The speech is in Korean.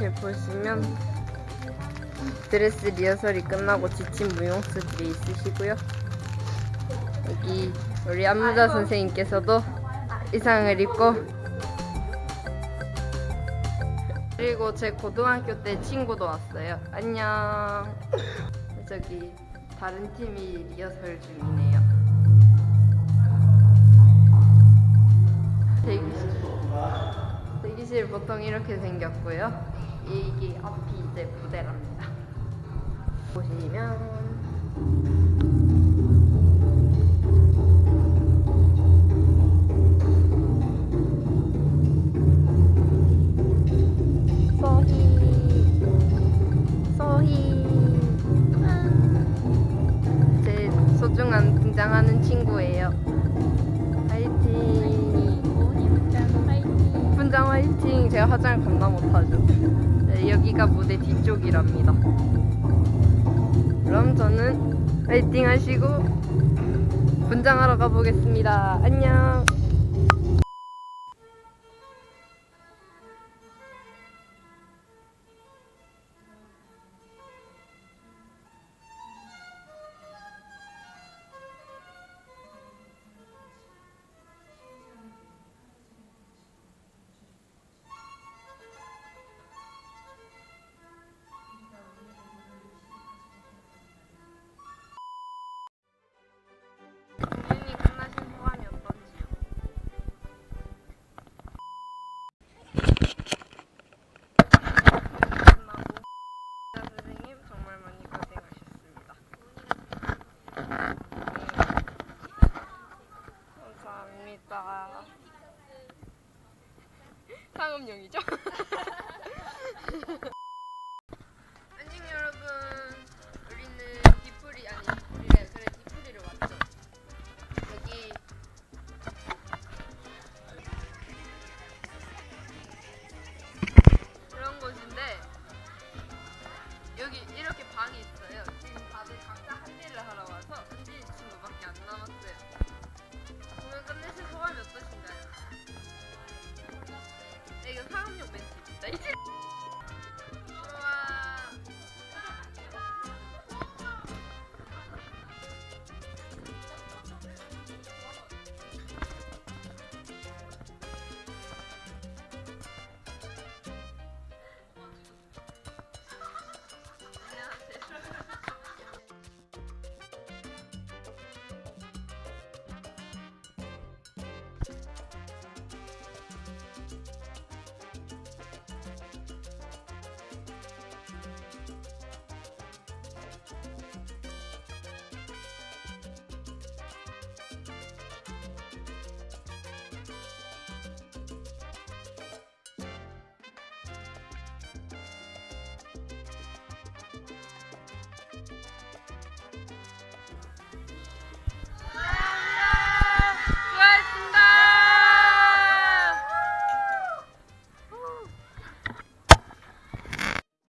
이렇게 보시면 드레스 리허설이 끝나고 지친 무용수들이 있으시고요. 여기 우리 안무자 선생님께서도 의상을 입고 그리고 제 고등학교 때 친구도 왔어요. 안녕. 저기 다른 팀이 리허설 중이네요. 대기실. 대기실 보통 이렇게 생겼고요. 이게 앞이 이제 무대랍니다. 보시면 제 소중한 등장하는 친구예요. 제가 화장을 겁나 못하죠. 네, 여기가 무대 뒤쪽이랍니다. 그럼 저는 화이팅 하시고 분장하러 가보겠습니다. 안녕. 실험용이죠? 안녕 여러분. 우리는 디프리 아니 디프리래 그래 디프리를 왔죠. 여기. 그런 곳인데 여기 이렇게 방이 있어요. 지금 다들 각자 한 일을 하러 와서 한지 친구밖에 안 남았어요. 오늘 끝내실